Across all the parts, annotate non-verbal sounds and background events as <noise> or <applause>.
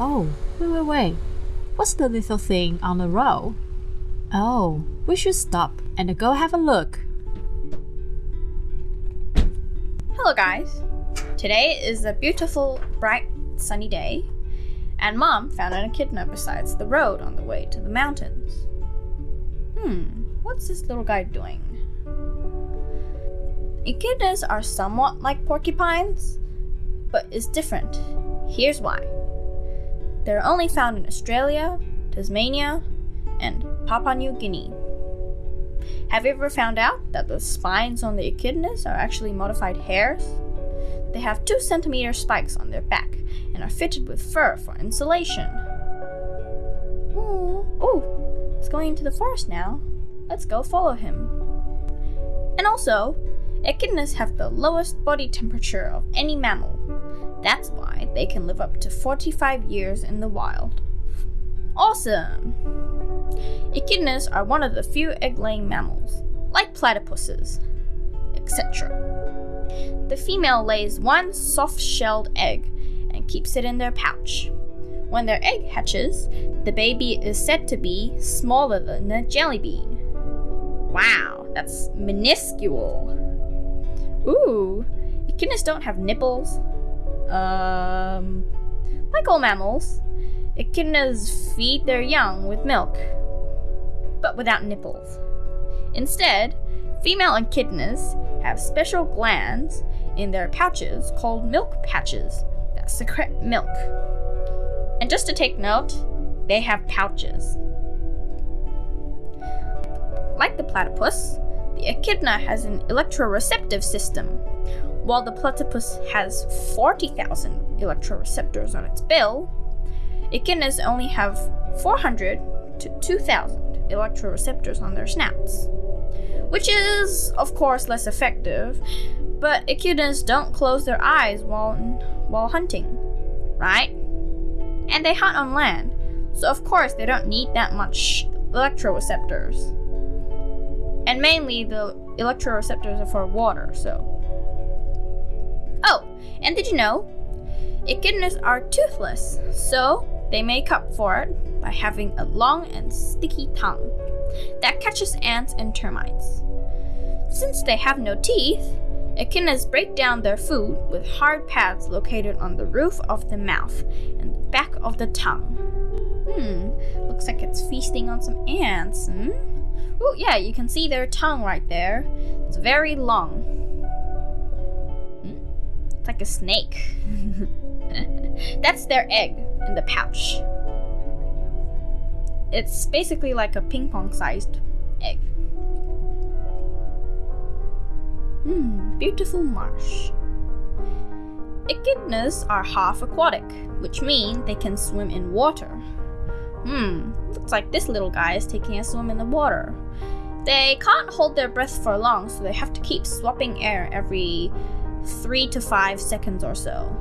Oh, wait, wait, wait. What's the little thing on the road? Oh, we should stop and go have a look. Hello, guys. Today is a beautiful, bright, sunny day, and Mom found an echidna besides the road on the way to the mountains. Hmm, what's this little guy doing? Echidnas are somewhat like porcupines, but is different. Here's why. They're only found in Australia, Tasmania, and Papua New Guinea. Have you ever found out that the spines on the echidnas are actually modified hairs? They have 2 centimeter spikes on their back and are fitted with fur for insulation. Hmm. Ooh, he's going into the forest now. Let's go follow him. And also, echidnas have the lowest body temperature of any mammal. That's why they can live up to 45 years in the wild. Awesome! Echidnas are one of the few egg-laying mammals, like platypuses, etc. The female lays one soft-shelled egg and keeps it in their pouch. When their egg hatches, the baby is said to be smaller than a jelly bean. Wow, that's minuscule. Ooh, echidnas don't have nipples. Um, like all mammals, echidnas feed their young with milk, but without nipples. Instead, female echidnas have special glands in their pouches called milk patches that secrete milk. And just to take note, they have pouches. Like the platypus, the echidna has an electroreceptive system. While the platypus has 40,000 electroreceptors on its bill, echidnas only have 400 to 2,000 electroreceptors on their snouts. Which is, of course, less effective, but echidnas don't close their eyes while, while hunting, right? And they hunt on land, so of course they don't need that much electroreceptors. And mainly the electroreceptors are for water, so. And did you know? Echidnas are toothless, so they make up for it by having a long and sticky tongue that catches ants and termites. Since they have no teeth, echidnas break down their food with hard pads located on the roof of the mouth and the back of the tongue. Hmm, looks like it's feasting on some ants, hmm? Oh, yeah, you can see their tongue right there. It's very long. Like a snake. <laughs> That's their egg in the pouch. It's basically like a ping pong sized egg. Hmm, beautiful marsh. Echidnas are half aquatic, which means they can swim in water. Hmm, looks like this little guy is taking a swim in the water. They can't hold their breath for long, so they have to keep swapping air every 3 to 5 seconds or so.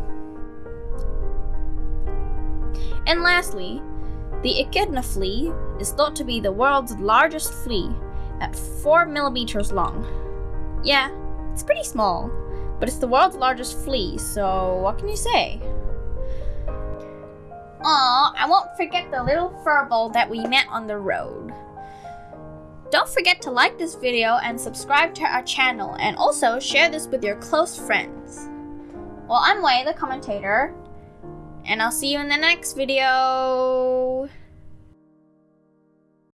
And lastly, the echidna flea is thought to be the world's largest flea at 4 millimeters long. Yeah, it's pretty small, but it's the world's largest flea, so what can you say? Aw, I won't forget the little furball that we met on the road. Don't forget to like this video and subscribe to our channel and also share this with your close friends. Well, I'm Wei, the commentator, and I'll see you in the next video.